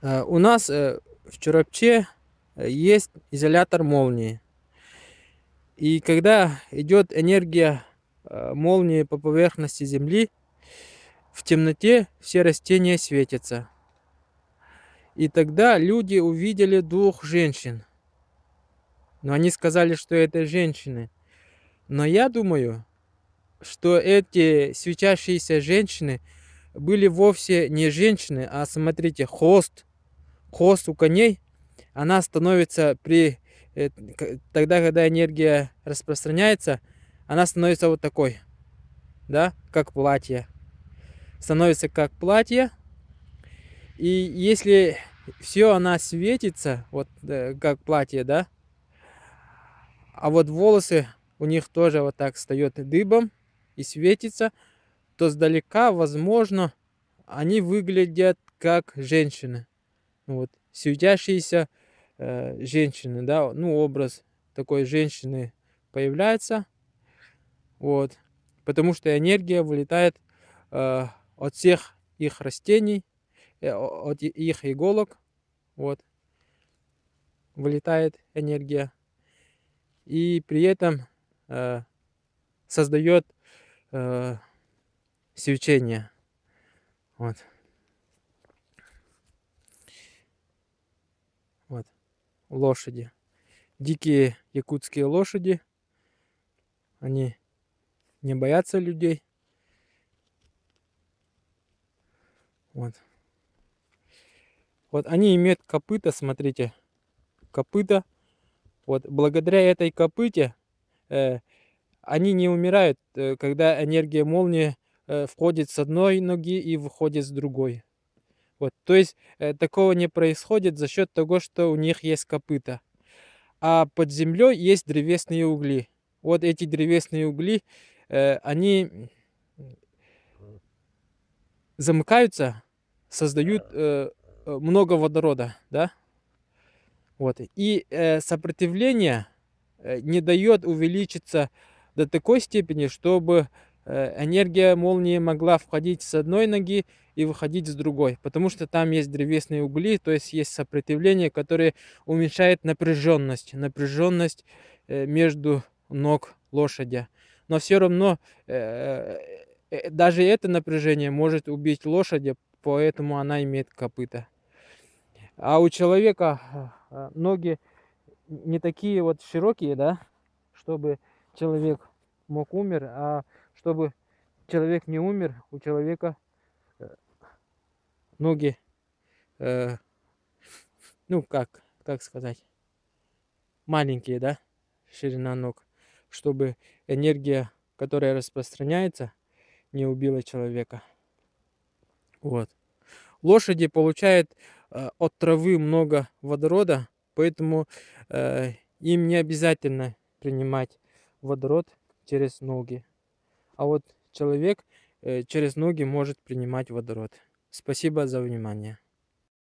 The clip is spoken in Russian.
Э, у нас э, в Чурапче э, есть изолятор молнии. И когда идет энергия молнии по поверхности Земли, в темноте все растения светятся. И тогда люди увидели двух женщин. Но они сказали, что это женщины. Но я думаю, что эти свечащиеся женщины были вовсе не женщины, а смотрите, хвост хвост у коней, она становится при... Э, тогда, когда энергия распространяется, она становится вот такой, да, как платье. Становится как платье. И если все она светится, вот э, как платье, да, а вот волосы у них тоже вот так встает дыбом и светится, то сдалека, возможно, они выглядят как женщины вот, светящиеся э, женщины, да, ну, образ такой женщины появляется, вот, потому что энергия вылетает э, от всех их растений, э, от их иголок, вот, вылетает энергия, и при этом э, создает э, свечение, вот. Вот. Лошади. Дикие якутские лошади. Они не боятся людей. Вот. Вот они имеют копыта, смотрите. Копыта. Вот благодаря этой копыте э, они не умирают, э, когда энергия молнии э, входит с одной ноги и выходит с другой. Вот, то есть э, такого не происходит за счет того, что у них есть копыта. А под землей есть древесные угли. Вот эти древесные угли, э, они замыкаются, создают э, много водорода, да? Вот. И э, сопротивление не дает увеличиться до такой степени, чтобы энергия молнии могла входить с одной ноги и выходить с другой, потому что там есть древесные угли, то есть есть сопротивление, которое уменьшает напряженность, напряженность э, между ног лошади. Но все равно э, даже это напряжение может убить лошадь, поэтому она имеет копыта. А у человека ноги не такие вот широкие, да, чтобы человек мог умер, а чтобы человек не умер, у человека э, ноги, э, ну как, как сказать, маленькие, да, ширина ног, чтобы энергия, которая распространяется, не убила человека. Вот. Лошади получают э, от травы много водорода, поэтому э, им не обязательно принимать водород через ноги а вот человек э, через ноги может принимать водород. Спасибо за внимание.